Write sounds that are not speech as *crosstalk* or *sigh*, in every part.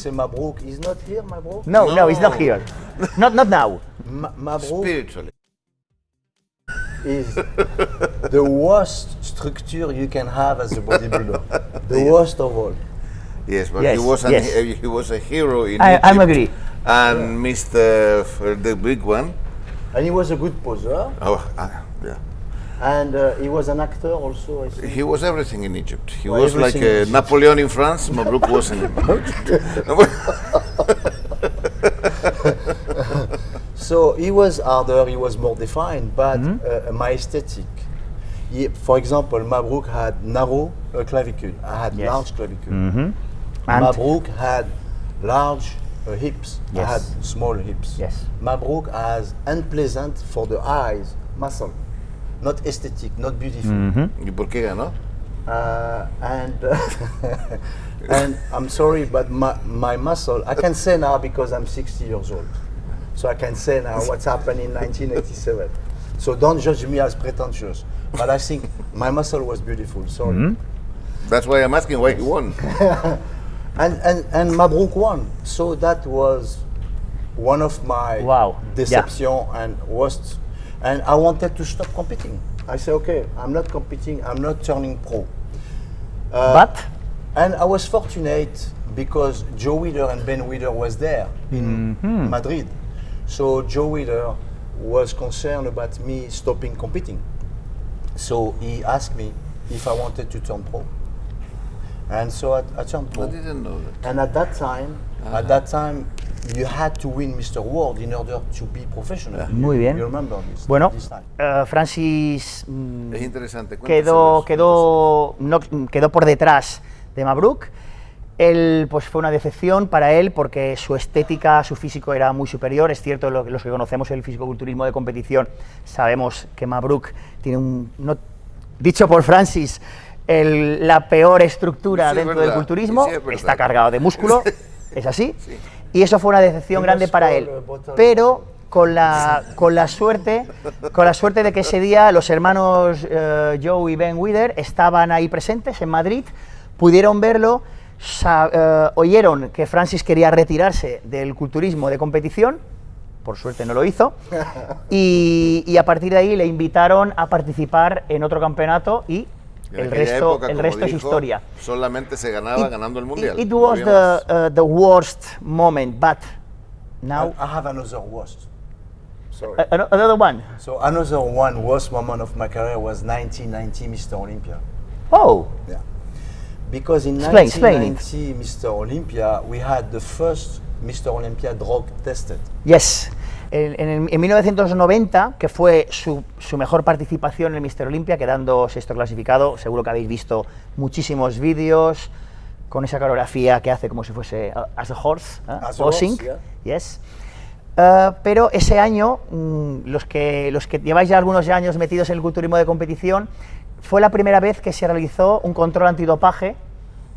say Mabrouk is not here, Mabrouk. No, no, he's not here. Not, not now. Ma- Mabrouk Spiritually. is the worst structure you can have as a bodybuilder. The worst of all. Yes, but Yes, he was an, yes. he was a hero in I- Egypt. I'm agree. And Mr. F- the big one. And he was a good poser, Oh, uh, yeah. And uh, he was an actor also. I think. He was everything in Egypt. He Well, was like everything uh, Napoleon in France. Mabruk was in. *laughs* So he was harder, he was more defined, but uh, my aesthetic. He, for example, Mabrouk had narrow uh, clavicle. I had Yes. large clavicle. And Mabrouk had large uh, hips. I had small hips. Yes. Mabrouk has unpleasant for the eyes muscle, not aesthetic, not beautiful. ¿Y por qué ganó? Uh, and *laughs* and I'm sorry, but my, my muscle, I can say now because I'm 60 years old. So I can say now what's happened in 1987. So don't judge me as pretentious. But I think my muscle was beautiful, sorry. That's why I'm asking why he won. *laughs* And, and, and Mabrouk won. So that was one of my Wow. deception and worst. And I wanted to stop competing. I said, okay, I'm not competing, I'm not turning pro. Uh, But And I was fortunate because Joe Weider and Ben Weider was there in Madrid. So Joe Weider was concerned about me stopping competing. So he asked me if I wanted to turn pro. And so I, I turned pro. I didn't know that. And at that time, at that time, you had to win Mr. World in order to be professional. Muy bien. You remember this, bueno, this time. eh, Francis mm, Es interesante. quedó, quedó, no- quedó por detrás de Mabruk. Él, pues fue una decepción para él porque su estética, su físico era muy superior. Es cierto, lo- los que conocemos el fisicoculturismo de competición sabemos que Mabruk tiene un, no- dicho por Francis, el- la peor estructura Sí, es dentro del verdad, culturismo. sí, es. Está cargado de músculo, *laughs* es así. Y eso fue una decepción grande para él. Pero con la, con la suerte con la suerte de que ese día los hermanos eh, Joe y Ben Wither estaban ahí presentes en Madrid, pudieron verlo, eh, oyeron que Francis quería retirarse del culturismo de competición, por suerte no lo hizo, y, y a partir de ahí le invitaron a participar en otro campeonato y En el resto, época, el como resto es historia. Solamente se ganaba ganando el mundial. It, it was había the, uh, the worst moment, but now I have another worst. Sorry. ano- another one. So another one worst moment of my career was 1990 Mr. Olympia. Oh, Yeah. Because in Explain, explain 1990 Mr. Olympia, we had the first Mr. Olympia drug tested. Yes. En, en- en 1990, que fue su, su mejor participación en Mr. Olympia, quedando sexto clasificado, seguro que habéis visto muchísimos vídeos con esa coreografía que hace como si fuese as a horse, ¿eh? As a posing. horse, yeah. Yes. Uh, pero ese año, mm, los, que, los que lleváis ya algunos años metidos en el culturismo de competición, fue la primera vez que se realizó un control antidopaje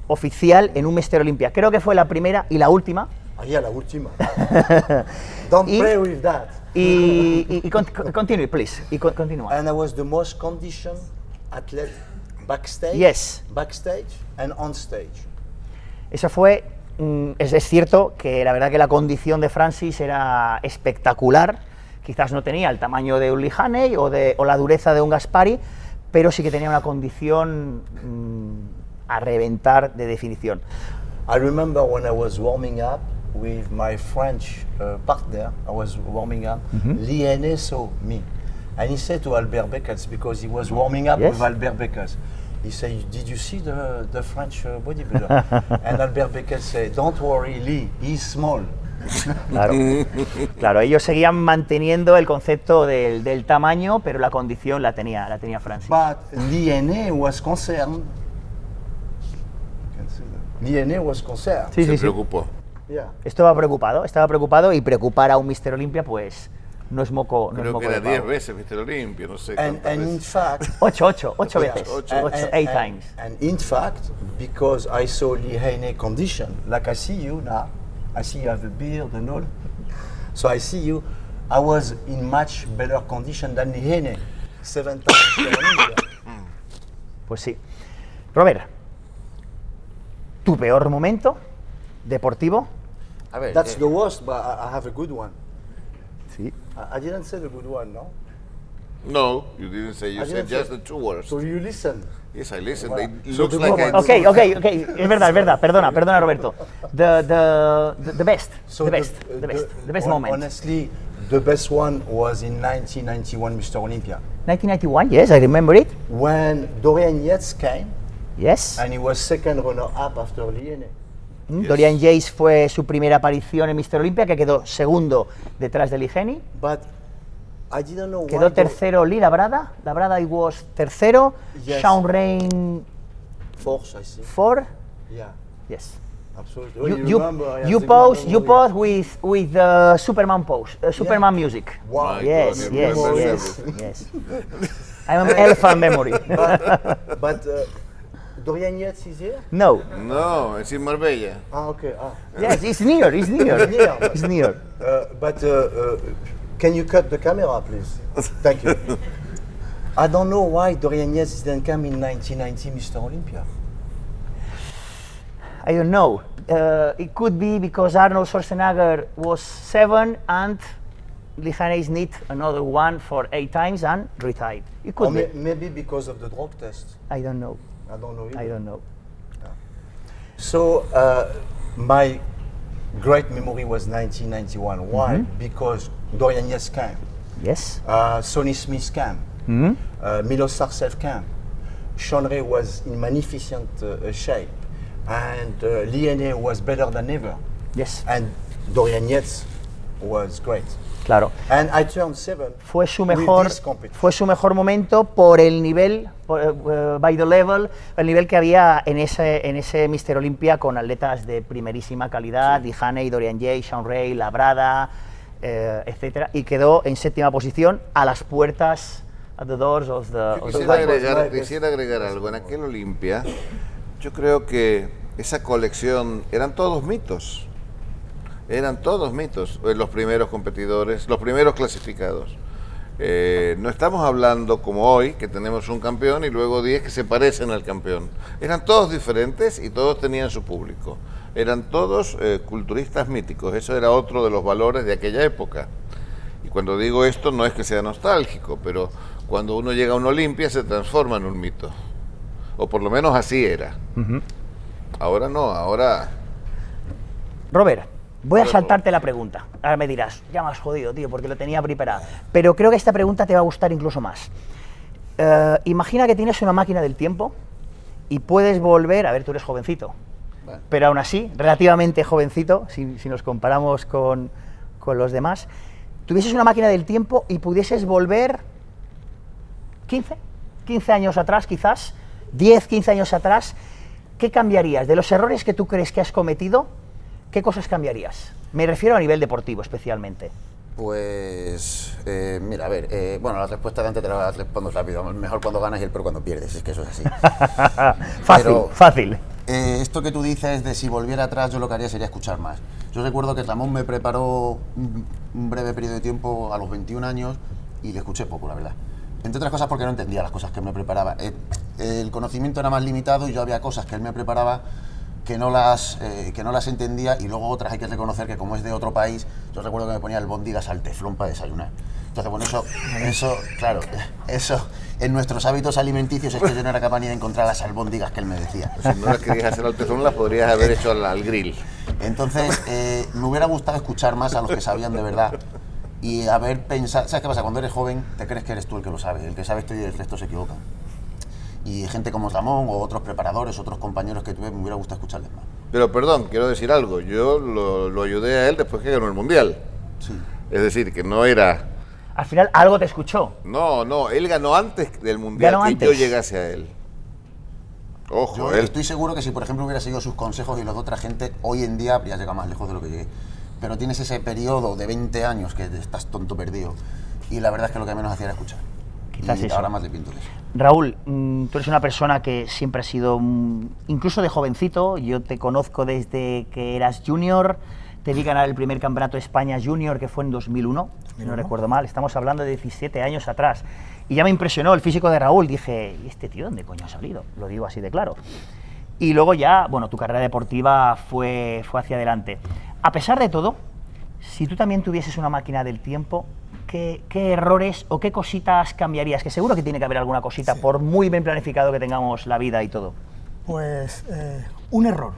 oficial en un Mr. Olympia. Creo que fue la primera y la última, Ah, yeah, la última. *laughs* Don't Y- play with that. Y, y, y con- *laughs* con- continue, please. Y con- continúa. And I was the most conditioned athlete backstage, Yes. backstage and on stage. Eso fue. mm, es, es cierto que la verdad que la condición de Francis era espectacular. Quizás no tenía el tamaño de un Lihaney o, de, o la dureza de un Gaspari, pero sí que tenía una condición mm, a reventar de definición. I remember when I was warming up with my French uh, partner, I was warming up, Lee Hene saw me. And he said to Albert Beckels, because he was warming up Yes. with Albert Beckels, he said, did you see the, the French uh, bodybuilder? *laughs* and Albert Beckels said, don't worry, Lee, he's small. *laughs* Claro, claro ellos seguían manteniendo el concepto del, del tamaño, pero la condición la tenía, la tenía Francis. But Hene was concerned. You can see that. Lee Hene was concerned. Sí, Se sí, sí. preocupó. Yeah. Estaba preocupado, estaba preocupado y preocupar a un Mr. Olympia, pues no es moco, no es Creo moco que de era 10 pavo. veces Mr. Olympia, no sé And, and in veces. fact, *laughs* Ocho, ocho, ocho Yeah. veces. Ocho. Ocho, And- eight and- times. And in fact, because I saw Lee Heine condition, like I see you now, I see you have a beard and all. So I see you, I was in much better condition than Lee Heine, seven times. Pues sí. Robert, tu peor momento deportivo. A ver, That's eh, the worst, but I, I have a good one. Sí. I, I didn't say the good one, no? No, you didn't say. You I said just say- the two words. So you listen. Yes, I listen. Voilà. It So looks the like I moment- do. Ok, ok, *laughs* ok, es verdad, es verdad, perdona, perdona Roberto. The, the, the, the best, So the best, uh, the best, the best moment. Honestly, the best one was in 1991 Mr. Olympia. 1991, yes, I remember it. When Dorian Yates came Yes. and he was second runner-up after Liene. Mm, Yes. Dorian Yates fue su primera aparición en Mr. Olympia, que quedó segundo detrás de Ligeni. But I didn't know. Quedó tercero Lee Labrada. Labrada I was tercero. Yes. Sean Rain Force, I think. four. Yeah, Yes. absolutely. You, you, remember, you the pose you pose with with uh, Superman pose, uh, Superman music. Wow. Yes, God, yes, yes, everything. yes. I'm an elephant memory. *laughs* But, but uh, Dorian Yates is here? no. No, it's in Marbella. Ah, okay. Ah. Yes, it's near. It's near. It's *laughs* near. It's near. Uh, but uh, uh, can you cut the camera, please? Thank you. I don't know why Dorian Yates didn't come in 1990 Mr. Olympia. I don't know. Uh, it could be because Arnold Schwarzenegger was seven and Lijanes need another one for eight times and retired. It Or could may- be. maybe because of the drug test. I don't know. I don't know. I don't know. So uh, my great memory was 1991. Why? Mm-hmm. Because Dorian Yates came, Yes. uh, Sonny Smith came, Mm-hmm. uh, Milos came. Sean Ray was in magnificent uh, shape, and uh, Liene was better than ever, Yes. and Dorian Yates was great. Claro. And I turned seven. Fue su mejor fue su mejor momento por el nivel por, eh, by the level el nivel que había en ese en ese Mister Olympia con atletas de primerísima calidad Dijane y Dorian Jay Sean Ray Labrada eh, etcétera y quedó en séptima posición a las puertas at the doors of the, Yo of the quisiera fight. agregar, quisiera agregar algo. En aquel Olimpia, yo creo que esa colección eran todos mitos. Eran todos mitos. eh, Los primeros competidores, los primeros clasificados. Eh, no estamos hablando como hoy, que tenemos un campeón y luego 10 que se parecen al campeón. Eran todos diferentes y todos tenían su público. Eran todos eh, culturistas míticos. Eso era otro de los valores de aquella época. Y cuando digo esto no es que sea nostálgico, pero cuando uno llega a una Olimpia se transforma en un mito. O por lo menos así era. Ahora no, ahora... Robert, voy a saltarte la pregunta. Ahora me dirás, ya me has jodido, tío, porque lo tenía preparada. Pero creo que esta pregunta te va a gustar incluso más. Eh, imagina que tienes una máquina del tiempo y puedes volver, a ver, tú eres jovencito, pero aún así, relativamente jovencito, si, si nos comparamos con, con los demás, tuvieses una máquina del tiempo y pudieses volver 15, 15 años atrás quizás, 10, 15 años atrás, ¿qué cambiarías? De los errores que tú crees que has cometido, ¿qué cosas cambiarías? Me refiero a nivel deportivo especialmente. Pues, eh, mira, a ver, eh, bueno, la respuesta de antes te la respondo rápido. Mejor cuando ganas y el peor cuando pierdes, es que eso es así. *laughs* fácil, Pero- fácil. Eh, esto que tú dices de si volviera atrás, yo lo que haría sería escuchar más. Yo recuerdo que Ramón me preparó un, un breve periodo de tiempo a los 21 años y le escuché poco, la verdad. Entre otras cosas porque no entendía las cosas que me preparaba. Eh, el conocimiento era más limitado y yo había cosas que él me preparaba que no las, eh, que no las entendía y luego otras hay que reconocer que como es de otro país, yo recuerdo que me ponía el bondigas al teflón para desayunar. Entonces, bueno, eso, eso, claro, eso, en nuestros hábitos alimenticios es que yo no era capaz ni de encontrar las albóndigas que él me decía. Si no las querías hacer al teflón, las podrías haber hecho al, al grill. Entonces, eh, me hubiera gustado escuchar más a los que sabían de verdad y haber pensado. ¿Sabes qué pasa? Cuando eres joven, te crees que eres tú el que lo sabe. El que sabe esto y el resto se equivocan. Y gente como Ramón o otros preparadores, otros compañeros que tuve, me hubiera gustado escucharles más. Pero perdón, quiero decir algo. Yo lo, lo ayudé a él después que ganó el Mundial. Sí. Es decir, que no era... Al final algo te escuchó. No, no, él ganó antes del Mundial Ganó que antes. yo llegase a él. Ojo, Yo él... estoy seguro que si, por ejemplo, hubiera seguido sus consejos y los de otra gente, hoy en día habría llegado más lejos de lo que llegué. Pero tienes ese periodo de 20 años que estás tonto perdido. Y la verdad es que lo que menos hacía era escuchar. Quizás y eso. ahora más de eso. Raúl, mm, tú eres una persona que siempre has sido, mm, incluso de jovencito, yo te conozco desde que eras junior, te vi ganar el primer campeonato de España junior que fue en 2001, si no recuerdo mal, estamos hablando de 17 años atrás. Y ya me impresionó el físico de Raúl, dije, ¿y este tío dónde coño ha salido? Lo digo así de claro. y luego ya, bueno, tu carrera deportiva fue, fue hacia adelante. A pesar de todo, si tú también tuvieses una máquina del tiempo, ¿qué, qué errores o qué cositas cambiarías? Que seguro que tiene que haber alguna cosita, por muy bien planificado que tengamos la vida y todo. Pues eh, un error,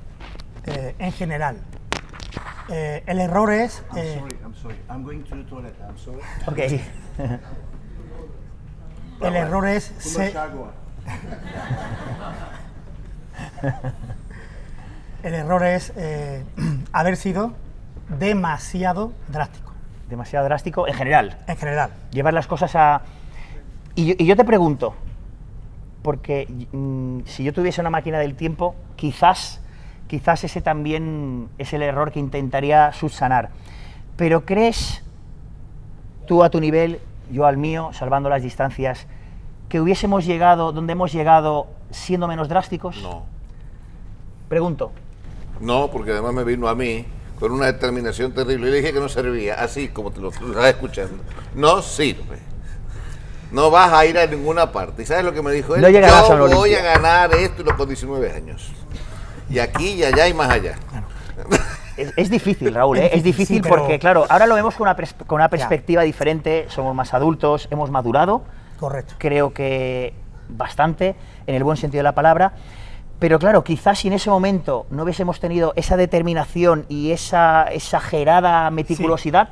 eh, en general. Eh, el error es... I'm sorry. I'm going to the toilet. I'm sorry. Ok. *laughs* el error es... se- *laughs* el error es eh, *clears throat* haber sido demasiado drástico, Demasiado drástico en general. en general. Llevar las cosas a... Y yo, y yo te pregunto, porque mm, si yo tuviese una máquina del tiempo, quizás, quizás ese también es el error que intentaría subsanar. Pero ¿crees tú a tu nivel, yo al mío, salvando las distancias, que hubiésemos llegado donde hemos llegado siendo menos drásticos? No. Pregunto. No, porque además me vino a mí con una determinación terrible. Y le dije que no servía, así como te lo estás escuchando. No sirve. No vas a ir a ninguna parte. ¿Y sabes lo que me dijo él? No a Yo voy a Olimpia". ganar esto y lo con 19 años. Y aquí y allá y más allá. Es, es difícil, Raúl, ¿eh? Es difícil, difícil pero- porque, claro, ahora lo vemos con una, pers- con una perspectiva diferente, somos más adultos, hemos madurado, Correcto. creo que bastante, en el buen sentido de la palabra, pero claro, quizás si en ese momento no hubiésemos tenido esa determinación y esa exagerada meticulosidad,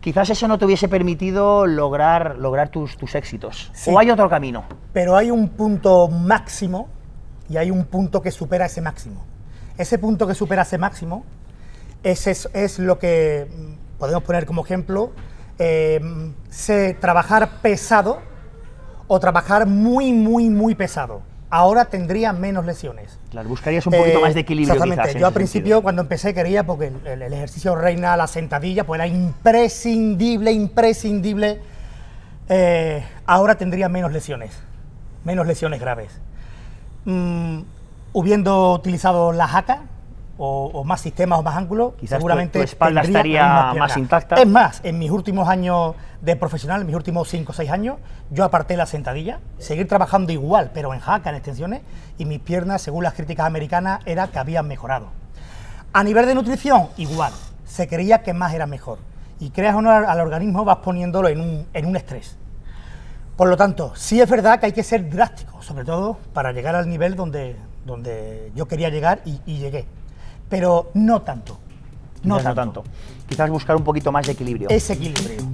quizás eso no te hubiese permitido lograr, lograr tus, tus éxitos. Sí. ¿O hay otro camino? Pero hay un punto máximo y hay un punto que supera ese máximo. Ese punto que supera ese máximo es, es, es lo que mm, podemos poner como ejemplo, eh, sé trabajar pesado o trabajar muy, muy, muy pesado. Ahora tendría menos lesiones. Claro, buscarías un poquito Eh, más de equilibrio Exactamente. quizás. Yo al principio, sentido. cuando empecé, quería, porque el ejercicio reina, la sentadilla, pues era imprescindible, imprescindible. Eh, ahora tendría menos lesiones, menos lesiones graves. Mm, hubiendo utilizado la jaca o, o más sistemas o más ángulos, Quizás seguramente tu espalda estaría más intacta. Es más, en mis últimos años de profesional, en mis últimos 5 o 6 años, yo aparté la sentadilla, seguir trabajando igual, pero en jaca, en extensiones, y mis piernas, según las críticas americanas, era que habían mejorado. A nivel de nutrición, igual. Se creía que más era mejor. Y creas o no al al organismo, vas poniéndolo en un, en un estrés. Por lo tanto, sí es verdad que hay que ser drástico, sobre todo para llegar al nivel donde, donde yo quería llegar y, y llegué pero no tanto. No, tanto. Quizás buscar un poquito más de equilibrio. Ese equilibrio.